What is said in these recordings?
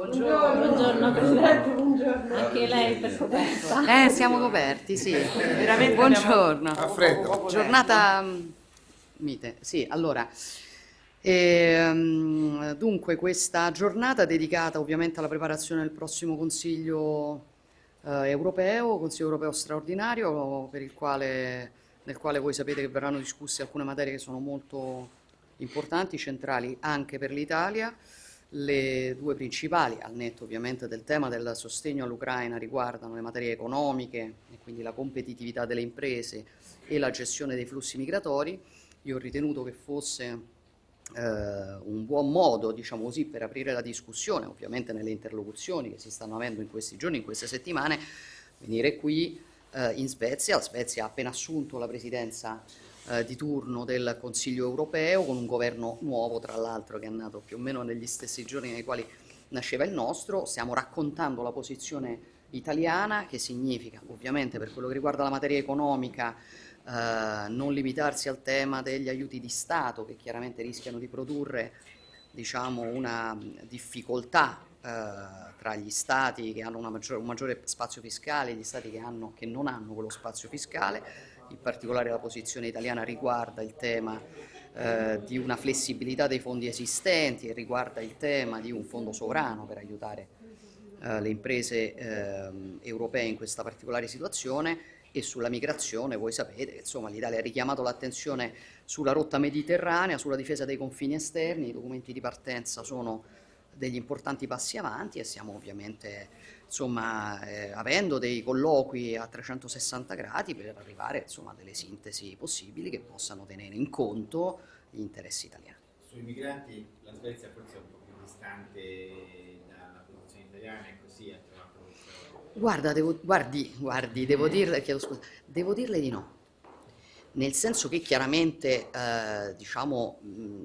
Buongiorno, buongiorno Presidente, buongiorno. Anche lei per coperta. Eh, siamo coperti, sì. Veramente Buongiorno. A freddo. Giornata mm, mite, sì, allora. ehm, dunque, questa giornata dedicata ovviamente alla preparazione del prossimo Consiglio eh, europeo, Consiglio europeo straordinario, per il quale, nel quale voi sapete che verranno discusse alcune materie che sono molto importanti, centrali anche per l'Italia. Le due principali, al netto ovviamente del tema del sostegno all'Ucraina, riguardano le materie economiche e quindi la competitività delle imprese e la gestione dei flussi migratori. Io ho ritenuto che fosse eh, un buon modo, diciamo così, per aprire la discussione, ovviamente nelle interlocuzioni che si stanno avendo in questi giorni, in queste settimane, venire qui eh, in Svezia. La Svezia ha appena assunto la presidenza eh, di turno del Consiglio europeo con un governo nuovo, tra l'altro, che è nato più o meno negli stessi giorni nei quali nasceva il nostro. Stiamo raccontando la posizione italiana, che significa, ovviamente, per quello che riguarda la materia economica, eh, non limitarsi al tema degli aiuti di Stato, che chiaramente rischiano di produrre diciamo, una difficoltà eh, tra gli stati che hanno maggiore, un maggiore spazio fiscale e gli stati che, hanno, che non hanno quello spazio fiscale, in particolare la posizione italiana riguarda il tema eh, di una flessibilità dei fondi esistenti e riguarda il tema di un fondo sovrano per aiutare eh, le imprese eh, europee in questa particolare situazione. E sulla migrazione voi sapete che l'Italia ha richiamato l'attenzione sulla rotta mediterranea, sulla difesa dei confini esterni, i documenti di partenza sono degli importanti passi avanti e stiamo ovviamente insomma, eh, avendo dei colloqui a 360 gradi per arrivare insomma, a delle sintesi possibili che possano tenere in conto gli interessi italiani. Sui migranti la Svezia forse è un po' più distante dalla posizione italiana e così ha trovato. Guarda, devo, guardi, guardi, devo dirle, scusa, devo dirle di no, nel senso che chiaramente eh, diciamo, mh,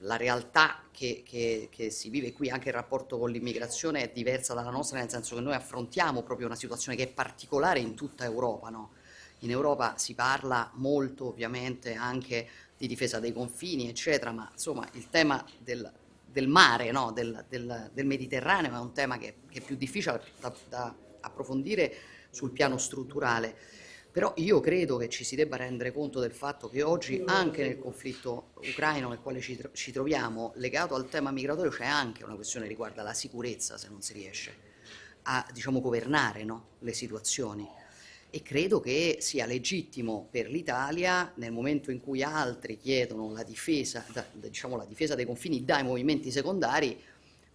la realtà che, che, che, si vive qui, anche il rapporto con l'immigrazione, è diversa dalla nostra, nel senso che noi affrontiamo proprio una situazione che è particolare in tutta Europa. No? In Europa si parla molto ovviamente anche di difesa dei confini, eccetera, ma insomma il tema del, del mare, no? del, del, del, Mediterraneo è un tema che, che è più difficile da, da approfondire sul piano strutturale. Però io credo che ci si debba rendere conto del fatto che oggi anche nel conflitto ucraino nel quale ci, ci troviamo, legato al tema migratorio, c'è anche una questione che riguarda la sicurezza se non si riesce a diciamo, governare no? le situazioni. E credo che sia legittimo per l'Italia, nel momento in cui altri chiedono la difesa, da, diciamo, la difesa dei confini dai movimenti secondari,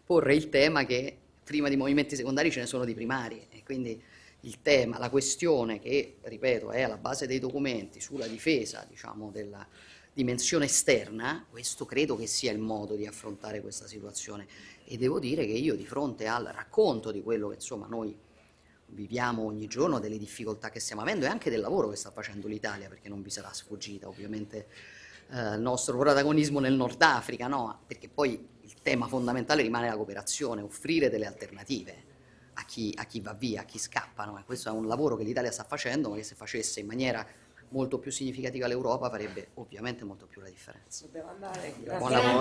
porre il tema che prima di movimenti secondari ce ne sono di primari. E quindi il tema, la questione che, ripeto, è alla base dei documenti sulla difesa diciamo, della dimensione esterna, questo credo che sia il modo di affrontare questa situazione e devo dire che io di fronte al racconto di quello che insomma noi viviamo ogni giorno, delle difficoltà che stiamo avendo e anche del lavoro che sta facendo l'Italia, perché non vi sarà sfuggita ovviamente eh, il nostro protagonismo nel Nord Africa, no? perché poi il tema fondamentale rimane la cooperazione, offrire delle alternative chi, a chi va via, a chi scappa. No? questo è un lavoro che l'Italia sta facendo, ma che se facesse in maniera molto più significativa l'Europa farebbe ovviamente molto più la differenza. Buon lavoro.